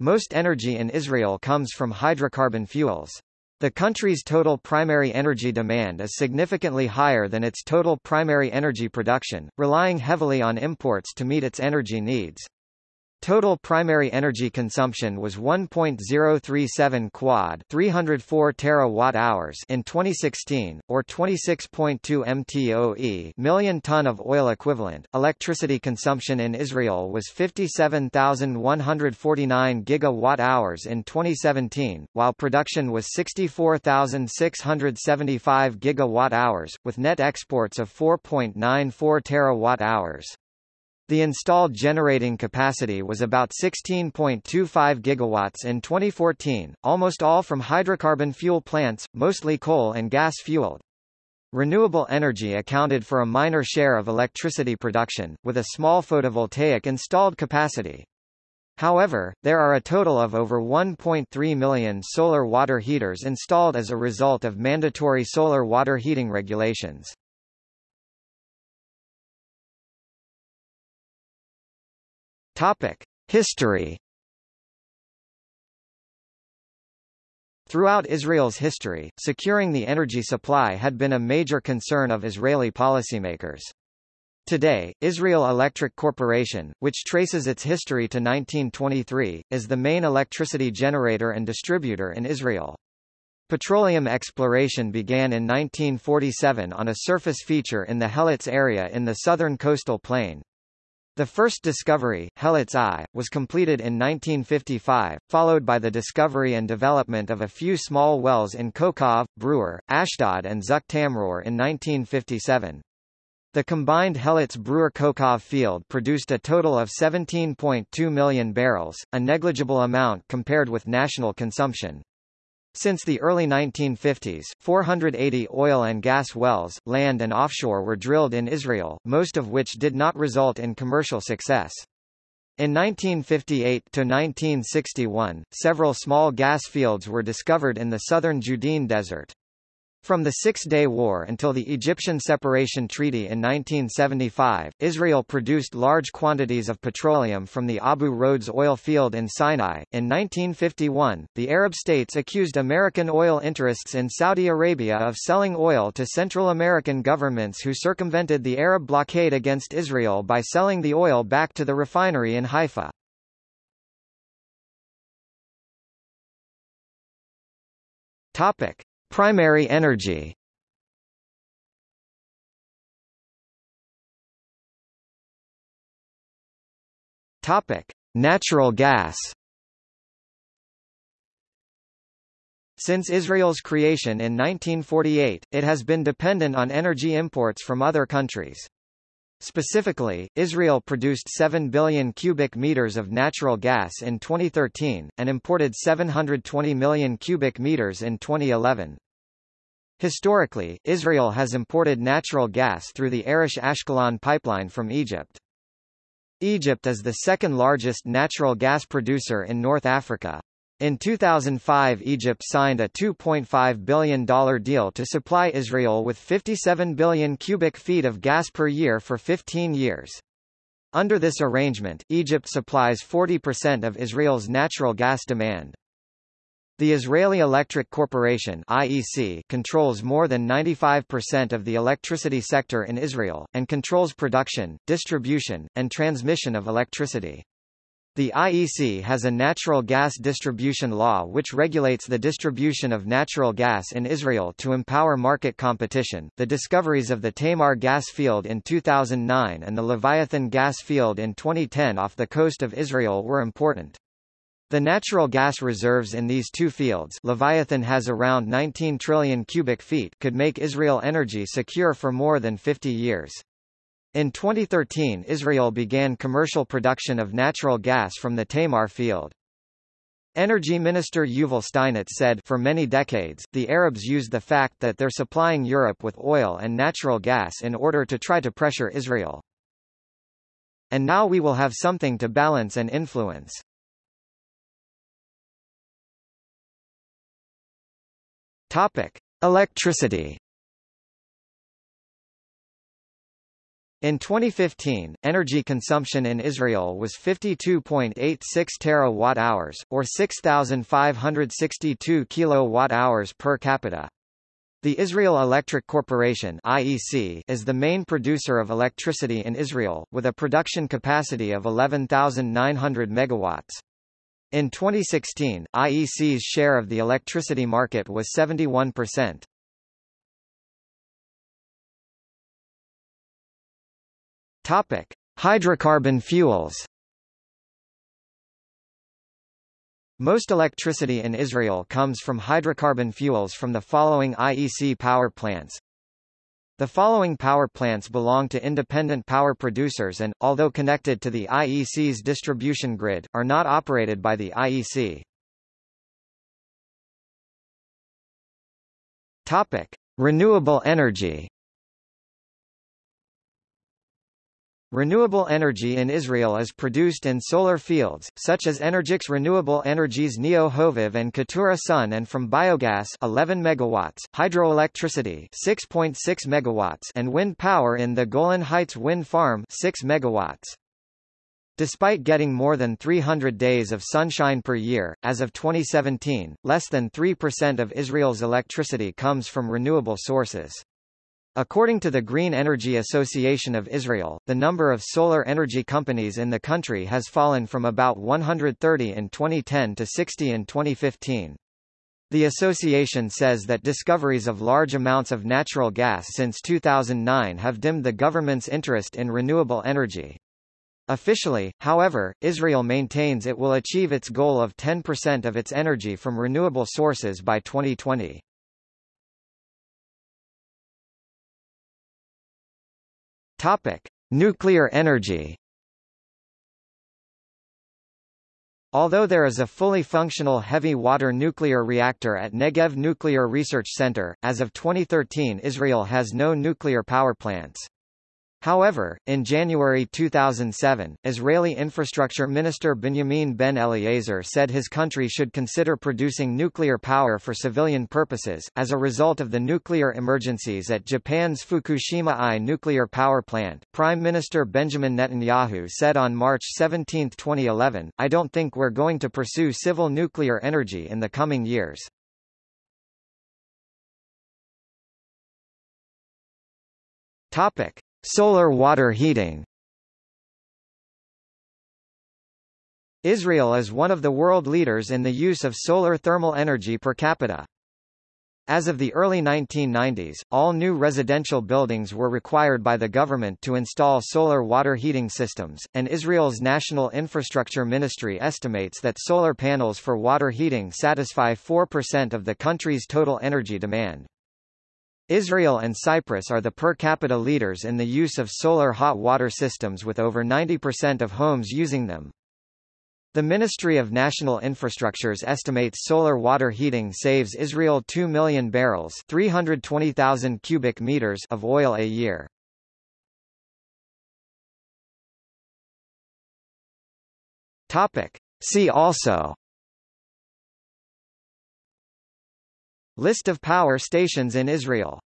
Most energy in Israel comes from hydrocarbon fuels. The country's total primary energy demand is significantly higher than its total primary energy production, relying heavily on imports to meet its energy needs. Total primary energy consumption was 1.037 quad 304 terawatt-hours in 2016, or 26.2 mtoe million ton of oil equivalent. Electricity consumption in Israel was 57,149 gigawatt-hours in 2017, while production was 64,675 gigawatt-hours, with net exports of 4.94 terawatt-hours. The installed generating capacity was about 16.25 gigawatts in 2014, almost all from hydrocarbon fuel plants, mostly coal and gas fueled. Renewable energy accounted for a minor share of electricity production, with a small photovoltaic installed capacity. However, there are a total of over 1.3 million solar water heaters installed as a result of mandatory solar water heating regulations. Topic: History. Throughout Israel's history, securing the energy supply had been a major concern of Israeli policymakers. Today, Israel Electric Corporation, which traces its history to 1923, is the main electricity generator and distributor in Israel. Petroleum exploration began in 1947 on a surface feature in the Heletz area in the southern coastal plain. The first discovery, Heletz I, was completed in 1955, followed by the discovery and development of a few small wells in Kokhav, Brur, Ashdod and Zuk Tamrur in 1957. The combined Heletz-Brewer-Kokov field produced a total of 17.2 million barrels, a negligible amount compared with national consumption. Since the early 1950s, 480 oil and gas wells, land and offshore were drilled in Israel, most of which did not result in commercial success. In 1958 to 1961, several small gas fields were discovered in the southern Judean Desert. From the Six-Day War until the Egyptian Separation Treaty in 1975, Israel produced large quantities of petroleum from the Abu Rodeis oil field in Sinai. In 1951, the Arab states accused American oil interests in Saudi Arabia of selling oil to Central American governments who circumvented the Arab blockade against Israel by selling the oil back to the refinery in Haifa. Topic. Primary energy Topic: Natural gas. Since Israel's creation in 1948, it has been dependent on energy imports from other countries. Specifically, Israel produced 7 billion cubic meters of natural gas in 2013, and imported 720 million cubic meters in 2011. Historically, Israel has imported natural gas through the Arish-Ashkelon pipeline from Egypt. Egypt is the second largest natural gas producer in North Africa. In 2005 Egypt signed a $2.5 billion deal to supply Israel with 57 billion cubic feet of gas per year for 15 years. Under this arrangement, Egypt supplies 40% of Israel's natural gas demand. The Israeli Electric Corporation IEC controls more than 95% of the electricity sector in Israel, and controls production, distribution, and transmission of electricity. The IEC has a natural gas distribution law which regulates the distribution of natural gas in Israel to empower market competition. The discoveries of the Tamar gas field in 2009 and the Leviathan gas field in 2010 off the coast of Israel were important. The natural gas reserves in these two fields Leviathan has around 19 trillion cubic feet could make Israel energy secure for more than 50 years. In 2013 Israel began commercial production of natural gas from the Tamar field. Energy Minister Yuval Steinitz said for many decades, the Arabs used the fact that they're supplying Europe with oil and natural gas in order to try to pressure Israel. And now we will have something to balance and influence. Topic. Electricity In 2015, energy consumption in Israel was 52.86 terawatt-hours, or 6,562 kilowatt-hours per capita. The Israel Electric Corporation (IEC) is the main producer of electricity in Israel, with a production capacity of 11,900 megawatts. In 2016, IEC's share of the electricity market was 71%. Topic: Hydrocarbon fuels. Most electricity in Israel comes from hydrocarbon fuels from the following IEC power plants. The following power plants belong to independent power producers and, although connected to the IEC's distribution grid, are not operated by the IEC. Topic: Renewable energy. Renewable energy in Israel is produced in solar fields, such as Energix Renewable Energies Neot Hovav and Keturah Sun and from biogas 11 megawatts, hydroelectricity 6.6 megawatts and wind power in the Golan Heights Wind Farm 6 megawatts. Despite getting more than 300 days of sunshine per year, as of 2017, less than 3% of Israel's electricity comes from renewable sources. According to the Green Energy Association of Israel, the number of solar energy companies in the country has fallen from about 130 in 2010 to 60 in 2015. The association says that discoveries of large amounts of natural gas since 2009 have dimmed the government's interest in renewable energy. Officially, however, Israel maintains it will achieve its goal of 10% of its energy from renewable sources by 2020. Topic: Nuclear energy. Although there is a fully functional heavy water nuclear reactor at Negev Nuclear Research Center, as of 2013 Israel has no nuclear power plants. However, in January 2007, Israeli Infrastructure Minister Benjamin Ben-Eliezer said his country should consider producing nuclear power for civilian purposes, as a result of the nuclear emergencies at Japan's Fukushima I nuclear power plant. Prime Minister Benjamin Netanyahu said on March 17, 2011, I don't think we're going to pursue civil nuclear energy in the coming years. Topic. Solar water heating Israel is one of the world leaders in the use of solar thermal energy per capita. As of the early 1990s, all new residential buildings were required by the government to install solar water heating systems, and Israel's National Infrastructure Ministry estimates that solar panels for water heating satisfy 4% of the country's total energy demand. Israel and Cyprus are the per capita leaders in the use of solar hot water systems with over 90% of homes using them. The Ministry of National Infrastructures estimates solar water heating saves Israel 2 million barrels 320,000 cubic meters of oil a year. Topic. See also List of power stations in Israel